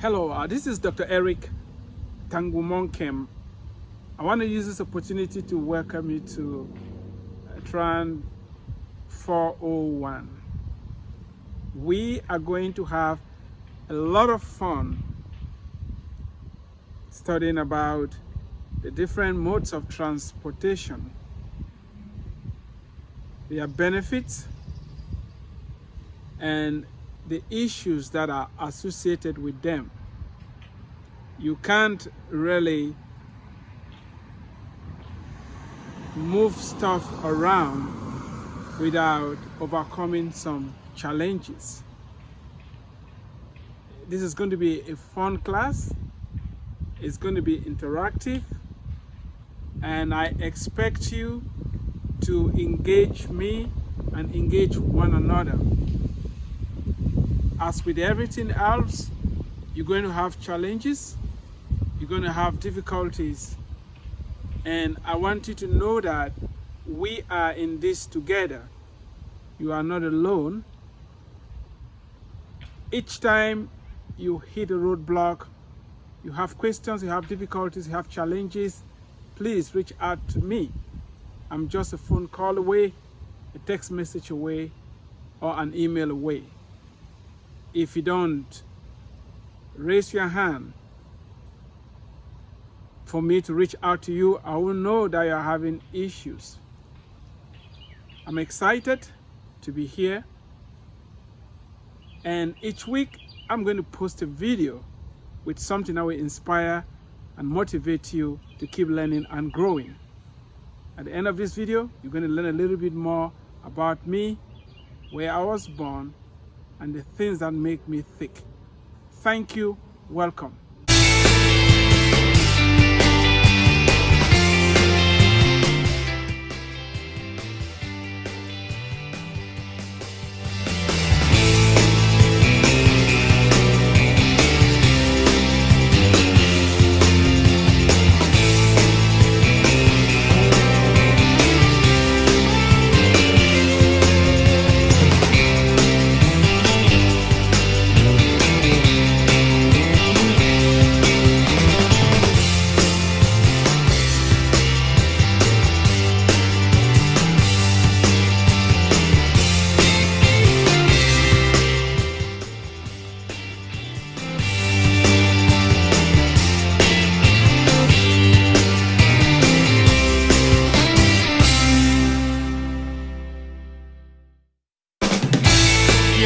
Hello, uh, this is Dr. Eric Tangumonkem. I want to use this opportunity to welcome you to uh, Tran 401. We are going to have a lot of fun studying about the different modes of transportation, their benefits, and the issues that are associated with them. You can't really move stuff around without overcoming some challenges. This is going to be a fun class. It's going to be interactive and I expect you to engage me and engage one another as with everything else, you're going to have challenges, you're going to have difficulties. And I want you to know that we are in this together. You are not alone. Each time you hit a roadblock, you have questions, you have difficulties, you have challenges, please reach out to me. I'm just a phone call away, a text message away, or an email away if you don't raise your hand for me to reach out to you, I will know that you're having issues. I'm excited to be here. And each week, I'm going to post a video with something that will inspire and motivate you to keep learning and growing. At the end of this video, you're going to learn a little bit more about me, where I was born, and the things that make me thick. Thank you. Welcome.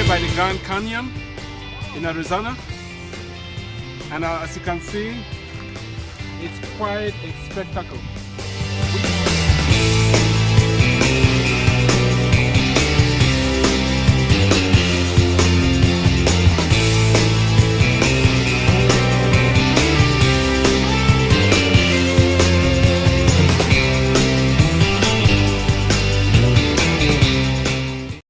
By the Grand Canyon in Arizona. And uh, as you can see, it's quite a spectacle.